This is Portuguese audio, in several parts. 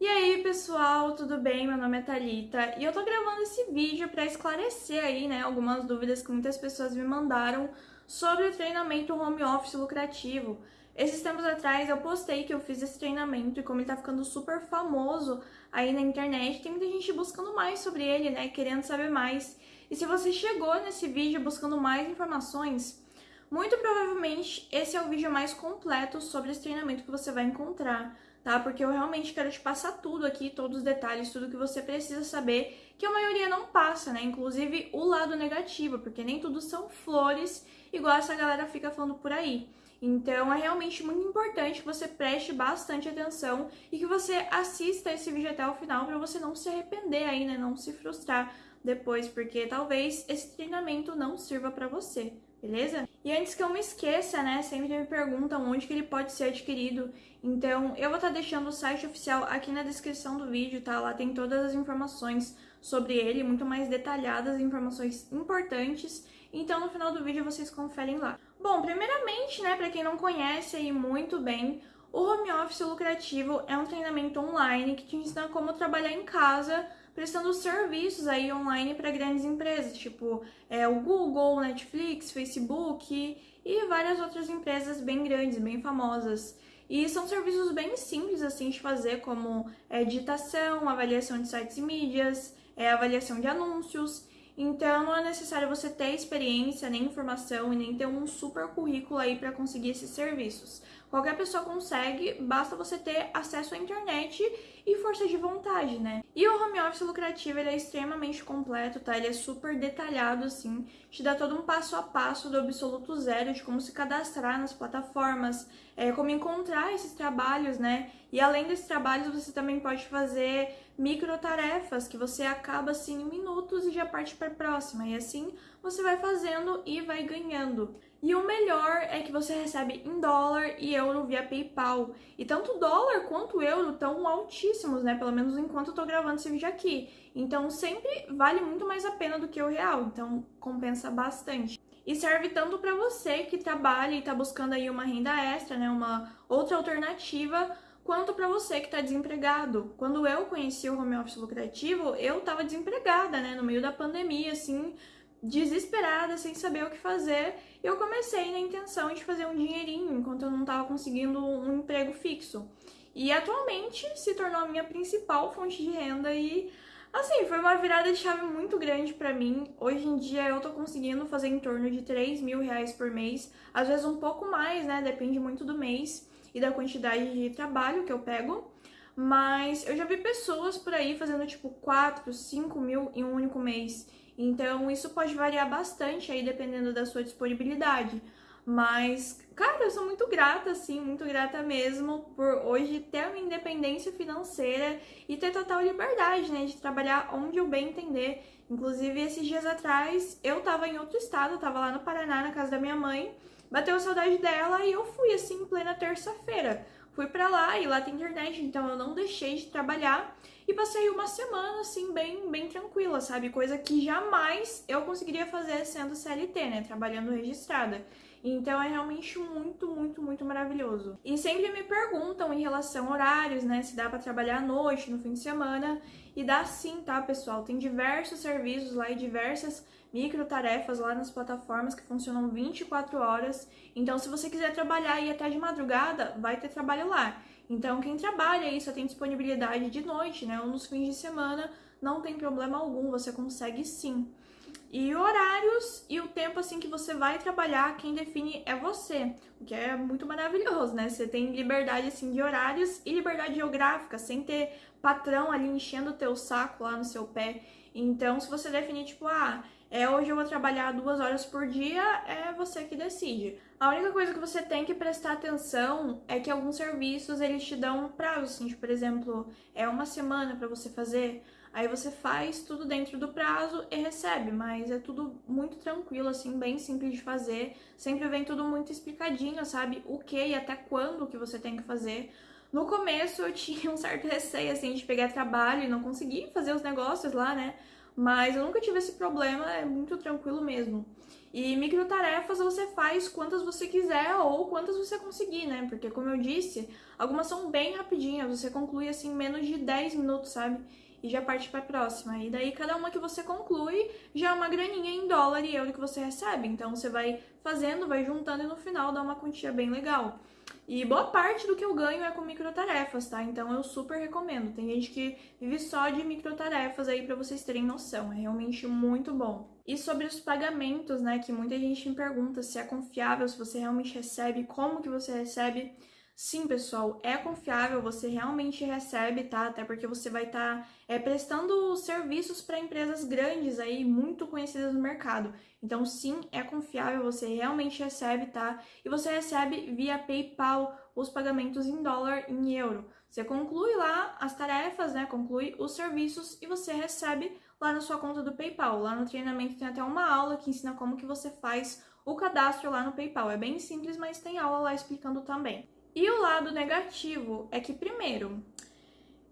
E aí, pessoal, tudo bem? Meu nome é Thalita e eu tô gravando esse vídeo para esclarecer aí, né, algumas dúvidas que muitas pessoas me mandaram sobre o treinamento home office lucrativo. Esses tempos atrás eu postei que eu fiz esse treinamento e como ele tá ficando super famoso aí na internet, tem muita gente buscando mais sobre ele, né, querendo saber mais. E se você chegou nesse vídeo buscando mais informações, muito provavelmente esse é o vídeo mais completo sobre esse treinamento que você vai encontrar tá? Porque eu realmente quero te passar tudo aqui, todos os detalhes, tudo que você precisa saber, que a maioria não passa, né? Inclusive o lado negativo, porque nem tudo são flores, igual essa galera fica falando por aí. Então é realmente muito importante que você preste bastante atenção e que você assista esse vídeo até o final para você não se arrepender aí, né? Não se frustrar depois, porque talvez esse treinamento não sirva para você, beleza? E antes que eu me esqueça, né, sempre me perguntam onde que ele pode ser adquirido, então eu vou estar tá deixando o site oficial aqui na descrição do vídeo, tá? Lá tem todas as informações sobre ele, muito mais detalhadas, informações importantes, então no final do vídeo vocês conferem lá. Bom, primeiramente, né, para quem não conhece aí muito bem, o Home Office Lucrativo é um treinamento online que te ensina como trabalhar em casa prestando serviços aí online para grandes empresas, tipo é, o Google, Netflix, Facebook e várias outras empresas bem grandes, bem famosas. E são serviços bem simples assim de fazer, como é, avaliação de sites e mídias, é, avaliação de anúncios. Então não é necessário você ter experiência, nem informação e nem ter um super currículo aí para conseguir esses serviços. Qualquer pessoa consegue, basta você ter acesso à internet e força de vontade, né? E o home office lucrativo, ele é extremamente completo, tá? Ele é super detalhado, assim, te dá todo um passo a passo do absoluto zero de como se cadastrar nas plataformas, é, como encontrar esses trabalhos, né? E além desses trabalhos, você também pode fazer micro tarefas que você acaba assim em minutos e já parte para a próxima. E assim você vai fazendo e vai ganhando. E o melhor é que você recebe em dólar e euro via PayPal. E tanto dólar quanto euro estão altíssimos, né? Pelo menos enquanto eu tô gravando esse vídeo aqui. Então sempre vale muito mais a pena do que o real. Então compensa bastante. E serve tanto para você que trabalha e tá buscando aí uma renda extra, né? Uma outra alternativa quanto para você que está desempregado. Quando eu conheci o home office lucrativo, eu estava desempregada, né, no meio da pandemia, assim, desesperada, sem saber o que fazer, eu comecei na intenção de fazer um dinheirinho enquanto eu não estava conseguindo um emprego fixo. E atualmente se tornou a minha principal fonte de renda e assim, foi uma virada de chave muito grande para mim. Hoje em dia eu tô conseguindo fazer em torno de 3 mil reais por mês, às vezes um pouco mais, né? Depende muito do mês e da quantidade de trabalho que eu pego. Mas eu já vi pessoas por aí fazendo tipo 4, 5 mil em um único mês. Então isso pode variar bastante aí dependendo da sua disponibilidade. Mas, cara, eu sou muito grata, assim, muito grata mesmo por hoje ter uma independência financeira e ter total liberdade, né, de trabalhar onde eu bem entender. Inclusive, esses dias atrás, eu tava em outro estado, tava lá no Paraná, na casa da minha mãe, bateu saudade dela e eu fui, assim, em plena terça-feira. Fui pra lá e lá tem internet, então eu não deixei de trabalhar e passei uma semana, assim, bem, bem tranquila, sabe? Coisa que jamais eu conseguiria fazer sendo CLT, né? Trabalhando registrada. Então é realmente muito, muito, muito maravilhoso. E sempre me perguntam em relação a horários, né? Se dá para trabalhar à noite, no fim de semana. E dá sim, tá, pessoal? Tem diversos serviços lá e diversas micro tarefas lá nas plataformas que funcionam 24 horas. Então, se você quiser trabalhar aí até de madrugada, vai ter trabalho lá. Então, quem trabalha aí só tem disponibilidade de noite, né? Ou nos fins de semana, não tem problema algum, você consegue sim. E horários e o tempo assim que você vai trabalhar, quem define é você, o que é muito maravilhoso, né? Você tem liberdade assim de horários e liberdade geográfica, sem ter patrão ali enchendo o teu saco lá no seu pé. Então, se você definir tipo, ah, é hoje eu vou trabalhar duas horas por dia, é você que decide. A única coisa que você tem que prestar atenção é que alguns serviços eles te dão um prazo, assim, tipo, por exemplo, é uma semana para você fazer. Aí você faz tudo dentro do prazo e recebe, mas é tudo muito tranquilo, assim, bem simples de fazer. Sempre vem tudo muito explicadinho, sabe? O que e até quando que você tem que fazer. No começo eu tinha um certo receio, assim, de pegar trabalho e não conseguir fazer os negócios lá, né? Mas eu nunca tive esse problema, é muito tranquilo mesmo. E microtarefas você faz quantas você quiser ou quantas você conseguir, né? Porque como eu disse, algumas são bem rapidinhas, você conclui assim menos de 10 minutos, sabe? E já parte para a próxima. E daí cada uma que você conclui já é uma graninha em dólar e euro que você recebe. Então você vai fazendo, vai juntando e no final dá uma quantia bem legal. E boa parte do que eu ganho é com microtarefas, tá? Então eu super recomendo. Tem gente que vive só de microtarefas aí para vocês terem noção. É realmente muito bom. E sobre os pagamentos, né, que muita gente me pergunta se é confiável, se você realmente recebe, como que você recebe. Sim, pessoal, é confiável, você realmente recebe, tá? Até porque você vai estar tá, é, prestando serviços para empresas grandes aí, muito conhecidas no mercado. Então, sim, é confiável, você realmente recebe, tá? E você recebe via PayPal os pagamentos em dólar, em euro. Você conclui lá as tarefas, né? Conclui os serviços e você recebe lá na sua conta do PayPal. Lá no treinamento tem até uma aula que ensina como que você faz o cadastro lá no PayPal. É bem simples, mas tem aula lá explicando também. E o lado negativo é que, primeiro,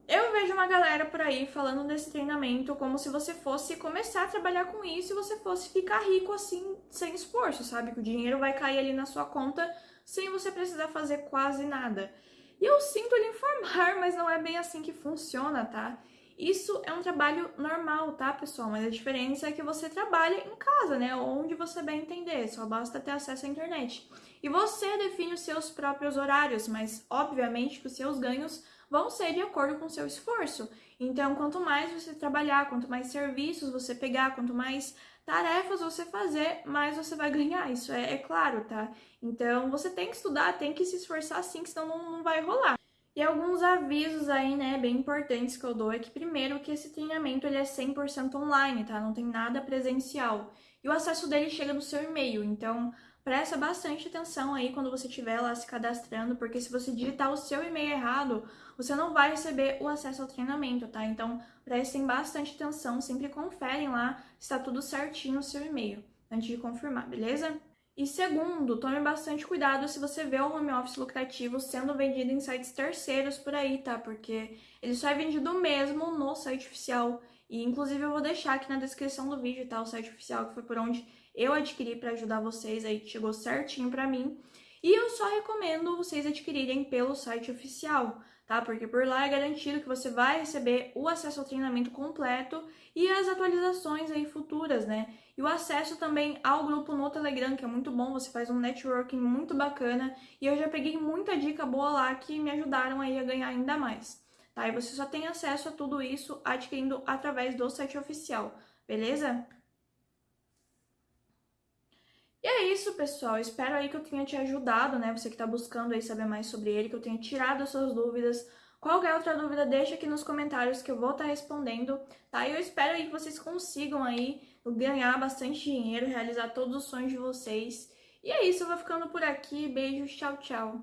eu vejo uma galera por aí falando desse treinamento como se você fosse começar a trabalhar com isso e você fosse ficar rico assim, sem esforço, sabe? Que o dinheiro vai cair ali na sua conta sem você precisar fazer quase nada. E eu sinto lhe informar, mas não é bem assim que funciona, tá? Isso é um trabalho normal, tá, pessoal? Mas a diferença é que você trabalha em casa, né? Onde você bem entender, só basta ter acesso à internet. E você define os seus próprios horários, mas obviamente que os seus ganhos vão ser de acordo com o seu esforço. Então, quanto mais você trabalhar, quanto mais serviços você pegar, quanto mais tarefas você fazer, mais você vai ganhar. Isso é, é claro, tá? Então, você tem que estudar, tem que se esforçar sim, senão não, não vai rolar. E alguns avisos aí, né, bem importantes que eu dou é que primeiro que esse treinamento ele é 100% online, tá? Não tem nada presencial. E o acesso dele chega no seu e-mail, então presta bastante atenção aí quando você estiver lá se cadastrando, porque se você digitar o seu e-mail errado, você não vai receber o acesso ao treinamento, tá? Então prestem bastante atenção, sempre conferem lá se está tudo certinho no seu e-mail antes de confirmar, beleza? E segundo, tome bastante cuidado se você vê o home office lucrativo sendo vendido em sites terceiros por aí, tá? Porque ele só é vendido mesmo no site oficial. E inclusive eu vou deixar aqui na descrição do vídeo, tá? O site oficial que foi por onde eu adquiri para ajudar vocês aí, que chegou certinho para mim. E eu só recomendo vocês adquirirem pelo site oficial, tá? Porque por lá é garantido que você vai receber o acesso ao treinamento completo e as atualizações aí futuras, né? E o acesso também ao grupo no Telegram, que é muito bom, você faz um networking muito bacana. E eu já peguei muita dica boa lá que me ajudaram aí a ganhar ainda mais. Tá? E você só tem acesso a tudo isso adquirindo através do site oficial, beleza? E é isso, pessoal. Espero aí que eu tenha te ajudado, né? Você que está buscando aí saber mais sobre ele, que eu tenha tirado as suas dúvidas. Qualquer outra dúvida, deixa aqui nos comentários que eu vou estar tá respondendo, tá? E eu espero aí que vocês consigam aí ganhar bastante dinheiro, realizar todos os sonhos de vocês. E é isso, eu vou ficando por aqui. Beijos, tchau, tchau.